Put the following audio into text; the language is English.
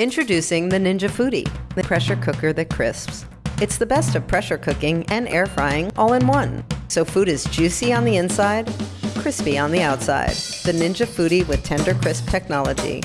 Introducing the Ninja Foodi, the pressure cooker that crisps. It's the best of pressure cooking and air frying all in one. So food is juicy on the inside, crispy on the outside. The Ninja Foodi with Tender Crisp technology.